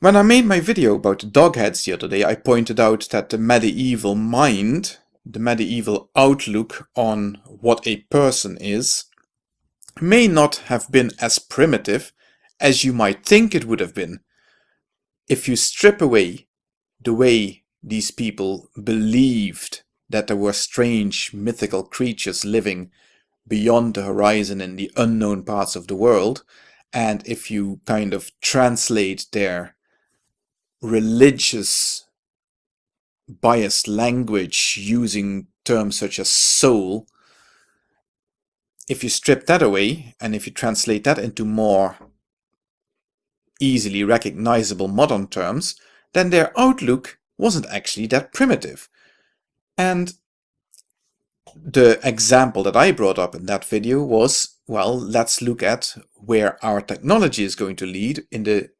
When I made my video about the dogheads the other day, I pointed out that the medieval mind, the medieval outlook on what a person is, may not have been as primitive as you might think it would have been. If you strip away the way these people believed that there were strange mythical creatures living beyond the horizon in the unknown parts of the world, and if you kind of translate their religious biased language using terms such as soul, if you strip that away and if you translate that into more easily recognizable modern terms, then their outlook wasn't actually that primitive. And the example that I brought up in that video was, well, let's look at where our technology is going to lead in the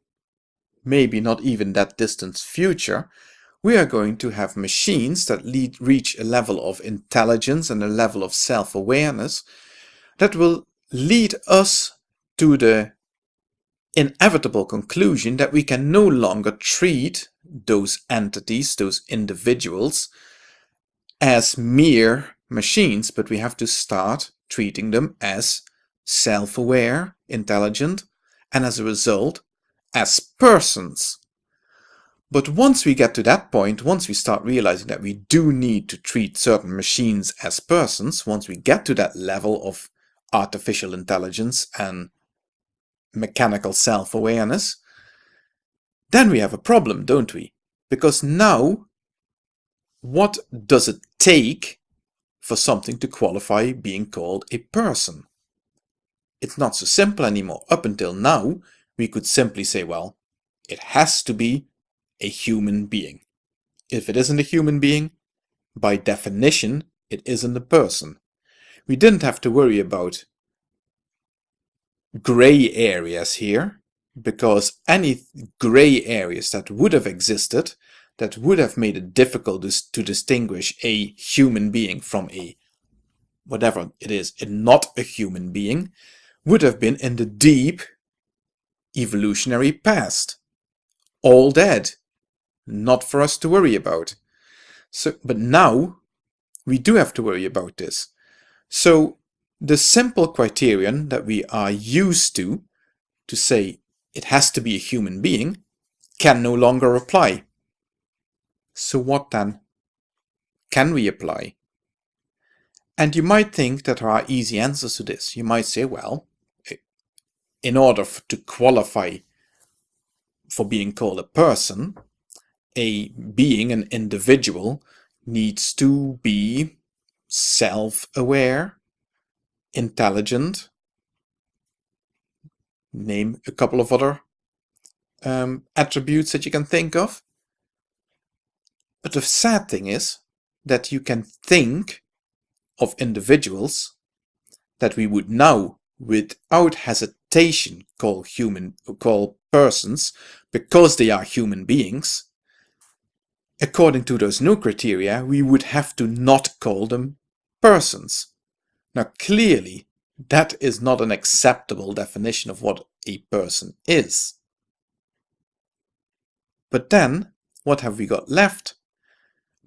maybe not even that distant future, we are going to have machines that lead, reach a level of intelligence and a level of self-awareness that will lead us to the inevitable conclusion that we can no longer treat those entities, those individuals, as mere machines, but we have to start treating them as self-aware, intelligent, and as a result, as persons. But once we get to that point, once we start realizing that we do need to treat certain machines as persons, once we get to that level of artificial intelligence and mechanical self-awareness, then we have a problem, don't we? Because now, what does it take for something to qualify being called a person? It's not so simple anymore. Up until now, we could simply say, well, it has to be a human being. If it isn't a human being, by definition, it isn't a person. We didn't have to worry about gray areas here, because any gray areas that would have existed, that would have made it difficult to distinguish a human being from a, whatever it is, is, not a human being, would have been in the deep evolutionary past. All dead. Not for us to worry about. So, but now we do have to worry about this. So the simple criterion that we are used to, to say it has to be a human being, can no longer apply. So what then can we apply? And you might think that there are easy answers to this. You might say, well, in order to qualify for being called a person, a being, an individual, needs to be self-aware, intelligent, name a couple of other um, attributes that you can think of. But the sad thing is that you can think of individuals that we would now, without hesitation, call human call persons because they are human beings, according to those new criteria, we would have to not call them persons. Now clearly, that is not an acceptable definition of what a person is. But then, what have we got left?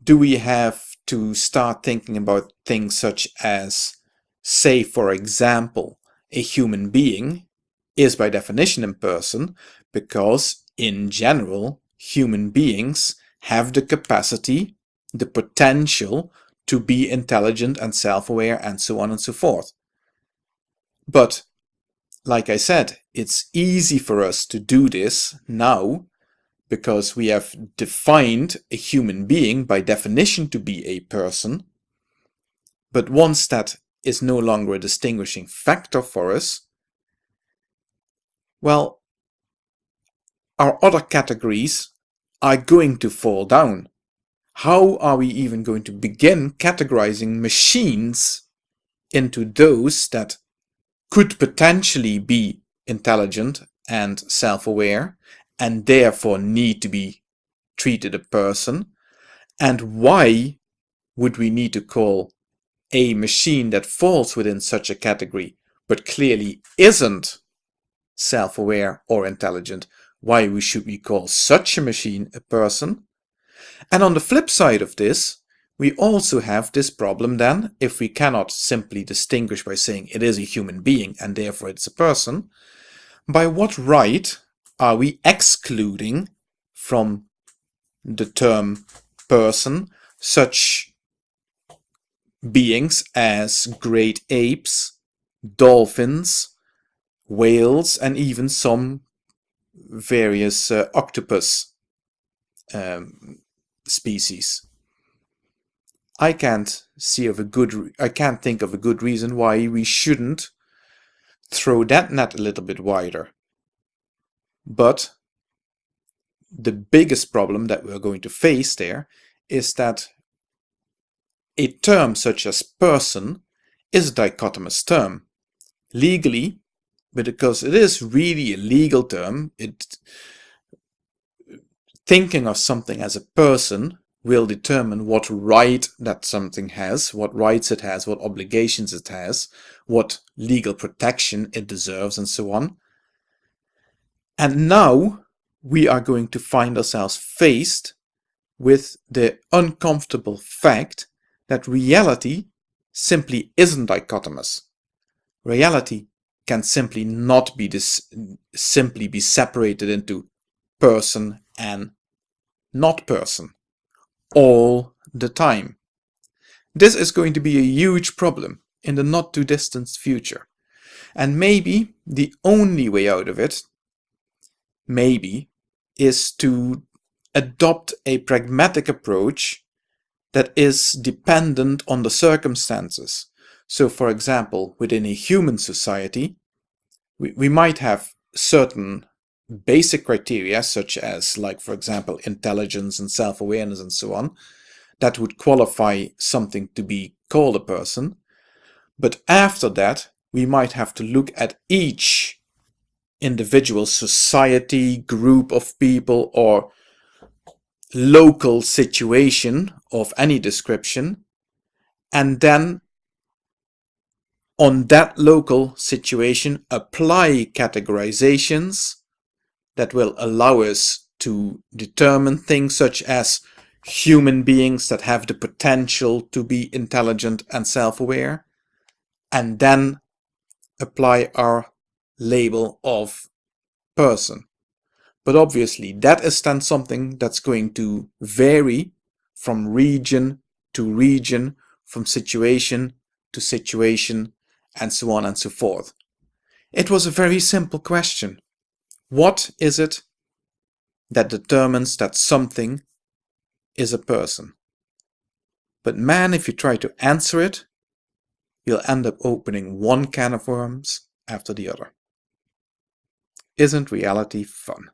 Do we have to start thinking about things such as, say for example, a human being is by definition in person because in general human beings have the capacity, the potential to be intelligent and self-aware and so on and so forth. But like I said, it's easy for us to do this now because we have defined a human being by definition to be a person. But once that is no longer a distinguishing factor for us, well, our other categories are going to fall down. How are we even going to begin categorizing machines into those that could potentially be intelligent and self-aware and therefore need to be treated a person? And why would we need to call a machine that falls within such a category but clearly isn't self-aware or intelligent, why we should we call such a machine a person? And on the flip side of this, we also have this problem then, if we cannot simply distinguish by saying it is a human being and therefore it's a person, by what right are we excluding from the term person such beings as great apes, dolphins, whales, and even some various uh, octopus um, species. I can't see of a good I can't think of a good reason why we shouldn't throw that net a little bit wider. But the biggest problem that we're going to face there is that a term such as person is a dichotomous term. Legally, because it is really a legal term, it thinking of something as a person will determine what right that something has, what rights it has, what obligations it has, what legal protection it deserves, and so on. And now we are going to find ourselves faced with the uncomfortable fact that reality simply isn't dichotomous. Reality can simply not be this simply be separated into person and not person all the time. This is going to be a huge problem in the not too distant future. And maybe the only way out of it, maybe, is to adopt a pragmatic approach that is dependent on the circumstances. So for example, within a human society, we, we might have certain basic criteria such as like for example intelligence and self-awareness and so on that would qualify something to be called a person. But after that we might have to look at each individual society group of people or local situation of any description and then on that local situation apply categorizations that will allow us to determine things such as human beings that have the potential to be intelligent and self-aware, and then apply our label of person. But obviously that is then something that's going to vary from region to region, from situation to situation, and so on and so forth. It was a very simple question. What is it that determines that something is a person? But man, if you try to answer it, you'll end up opening one can of worms after the other. Isn't reality fun?